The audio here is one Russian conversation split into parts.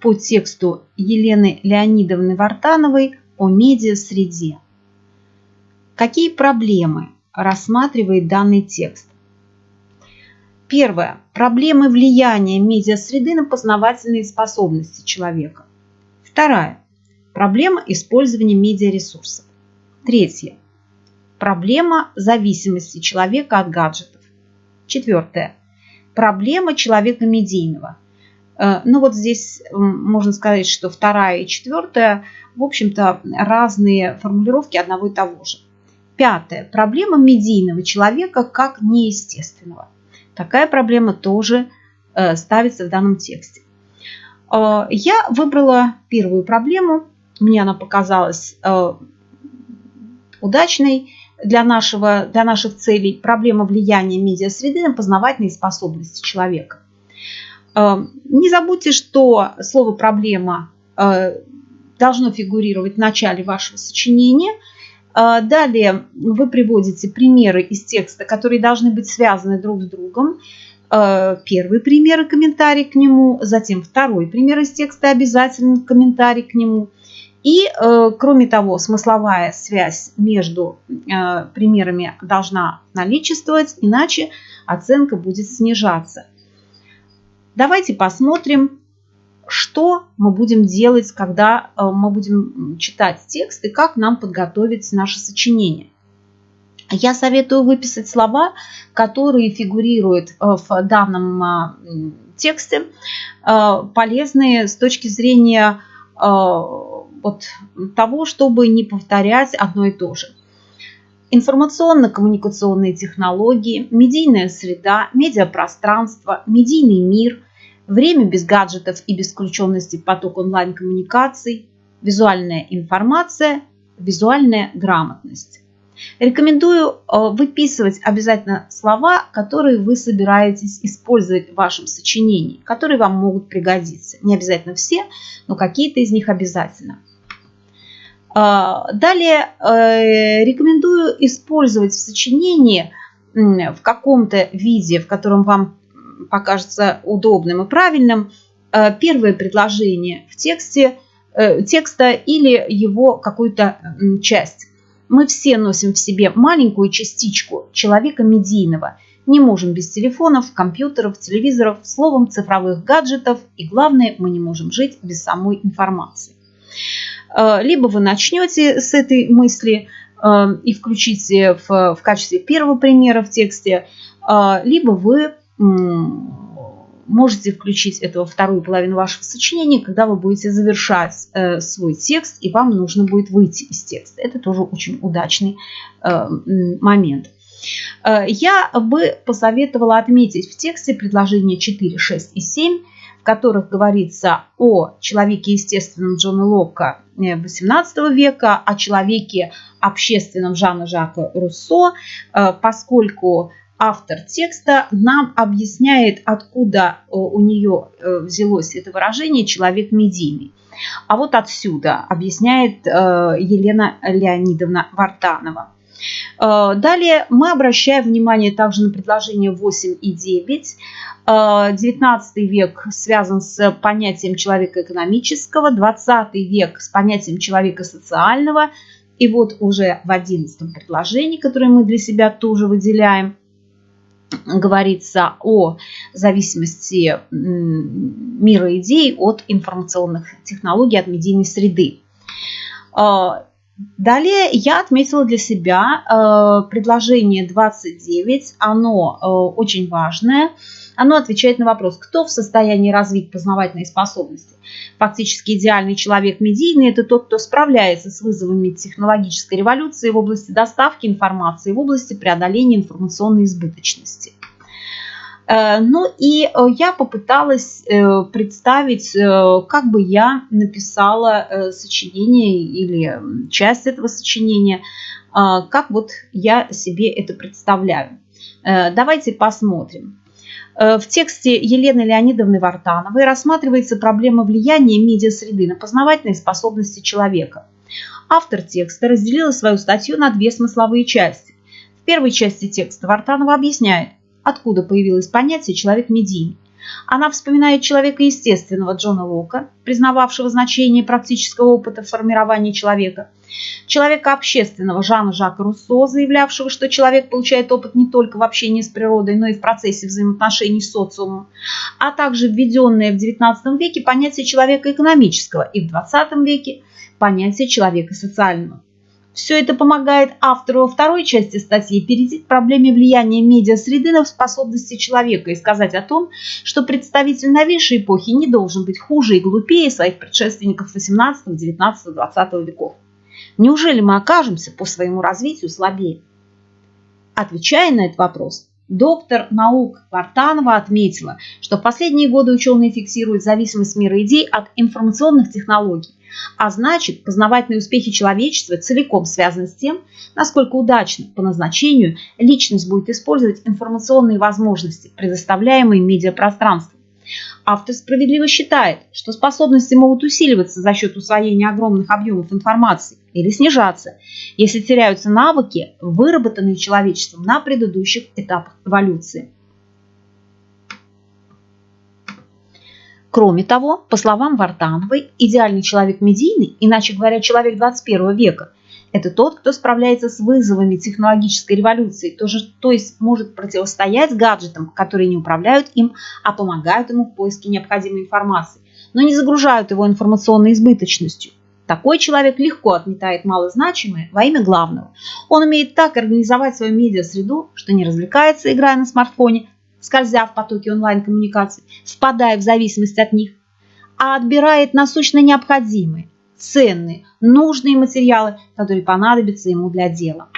по тексту Елены Леонидовны Вартановой о медиа-среде. Какие проблемы рассматривает данный текст? Первое. Проблемы влияния медиа-среды на познавательные способности человека. Вторая. Проблема использования медиаресурсов. Третье. Проблема зависимости человека от гаджетов. Четвертое. Проблема человека медийного. Э, ну вот здесь можно сказать, что вторая и четвертая, в общем-то, разные формулировки одного и того же. Пятое. Проблема медийного человека как неестественного. Такая проблема тоже э, ставится в данном тексте. Э, я выбрала первую проблему. Мне она показалась удачной для, нашего, для наших целей. Проблема влияния медиасреды на познавательные способности человека. Не забудьте, что слово «проблема» должно фигурировать в начале вашего сочинения – а, далее вы приводите примеры из текста, которые должны быть связаны друг с другом. А, первый пример и комментарий к нему, затем второй пример из текста, обязательно комментарий к нему. И, кроме того, смысловая связь между примерами должна наличествовать, иначе оценка будет снижаться. Давайте посмотрим, что мы будем делать, когда э, мы будем читать текст и как нам подготовить наше сочинение. Я советую выписать слова, которые фигурируют э, в данном э, тексте, полезные с точки зрения вот того, чтобы не повторять одно и то же. Информационно-коммуникационные технологии, медийная среда, медиапространство, медийный мир, время без гаджетов и без включенности поток онлайн-коммуникаций, визуальная информация, визуальная грамотность. Рекомендую э, выписывать обязательно слова, которые вы собираетесь использовать в вашем сочинении, которые вам могут пригодиться. Не обязательно все, но какие-то из них обязательно. Э, далее э, рекомендую использовать в сочинении в каком-то виде, в котором вам покажется удобным и правильным, э, первое предложение в тексте, э, текста или его какую-то часть. Мы все носим в себе маленькую частичку человека медийного. Не можем без телефонов, компьютеров, телевизоров, словом, цифровых гаджетов. И главное, мы не можем жить без самой информации. Э, либо вы начнете с этой мысли и включите в, в качестве первого примера в тексте, либо вы можете включить эту вторую половину вашего сочинения, когда вы будете завершать э, свой текст, и вам нужно будет выйти из текста. Это тоже очень удачный э, момент. Э, я бы посоветовала отметить в тексте предложения 4, 6 и 7, в которых говорится о человеке естественном Джона Локка XVIII века, о человеке общественном Жана Жака Руссо, поскольку автор текста нам объясняет, откуда э, у нее э, взялось это выражение «человек медийный». А вот отсюда объясняет э, Елена Леонидовна Вартанова. Далее мы обращаем внимание также на предложения 8 и 9. 19 век связан с понятием человека экономического, 20 век с понятием человека социального. И вот уже в 11 предложении, которое мы для себя тоже выделяем – говорится о зависимости мира идей от информационных технологий, от медийной среды. Далее я отметила для себя а, предложение 29, оно а, очень важное. Оно отвечает на вопрос, кто в состоянии развить познавательные способности. Фактически идеальный человек медийный – это тот, кто справляется с вызовами технологической революции в области доставки информации, в области преодоления информационной избыточности. Э, ну и э, я попыталась э, представить, как бы я написала сочинение или часть этого сочинения, как вот я себе это представляю. Давайте посмотрим. В тексте Елены Леонидовны Вартановой рассматривается проблема влияния медиасреды на познавательные способности человека. Автор текста разделила свою статью на две смысловые части. В первой части текста Вартанова объясняет, откуда появилось понятие «человек медийный». Она вспоминает человека естественного Джона Лока, признававшего значение практического опыта формирования человека, человека общественного Жана Жака Руссо, заявлявшего, что человек получает опыт не только в общении с природой, но и в процессе взаимоотношений с социумом, а также введенное в XIX веке понятие человека экономического и в XX веке понятие человека социального. Все это помогает автору во второй части статьи перейти к проблеме влияния медиасреды на способности человека и сказать о том, что представитель новейшей эпохи не должен быть хуже и глупее своих предшественников 18, 19, 20 веков. Неужели мы окажемся по своему развитию слабее? Отвечая на этот вопрос, доктор наук Вартанова отметила, что в последние годы ученые фиксируют зависимость мира идей от информационных технологий, а значит, познавательные успехи человечества целиком связаны с тем, насколько удачно по назначению личность будет использовать информационные возможности, предоставляемые медиапространством. Автор справедливо считает, что способности могут усиливаться за счет усвоения огромных объемов информации или снижаться, если теряются навыки, выработанные человечеством на предыдущих этапах эволюции. Кроме того, по словам Вартановой, идеальный человек медийный, иначе говоря, человек 21 века, это тот, кто справляется с вызовами технологической революции, то, же, то есть может противостоять гаджетам, которые не управляют им, а помогают ему в поиске необходимой информации, но не загружают его информационной избыточностью. Такой человек легко отметает малозначимое во имя главного. Он умеет так организовать свою медиа-среду, что не развлекается, играя на смартфоне, скользя в потоке онлайн-коммуникаций, впадая в зависимость от них, а отбирает насущно необходимые, ценные, нужные материалы, которые понадобятся ему для дела.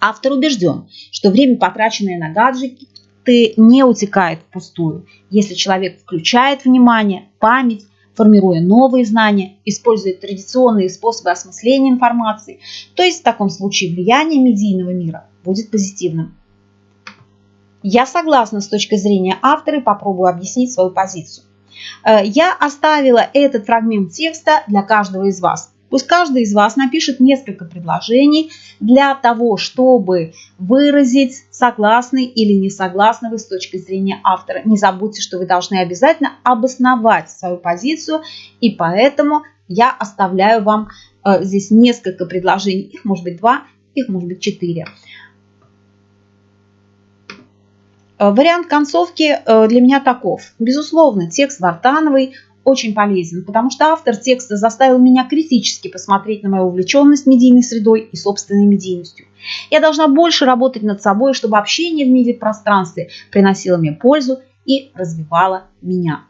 Автор убежден, что время, потраченное на гаджеты, не утекает впустую, если человек включает внимание, память, формируя новые знания, использует традиционные способы осмысления информации, то есть в таком случае влияние медийного мира будет позитивным. Я согласна с точки зрения автора и попробую объяснить свою позицию. Э, я оставила этот фрагмент текста для каждого из вас. Пусть каждый из вас напишет несколько предложений для того, чтобы выразить, согласны или не согласны вы с точки зрения автора. Не забудьте, что вы должны обязательно обосновать свою позицию, и поэтому я оставляю вам э, здесь несколько предложений. Их может быть два, их может быть четыре. Э, вариант концовки э, для меня таков. Безусловно, текст Вартановой очень полезен, потому что автор текста заставил меня критически посмотреть на мою увлеченность медийной средой и собственной медийностью. Я должна больше работать над собой, чтобы общение в медиапространстве приносило мне пользу и развивало меня.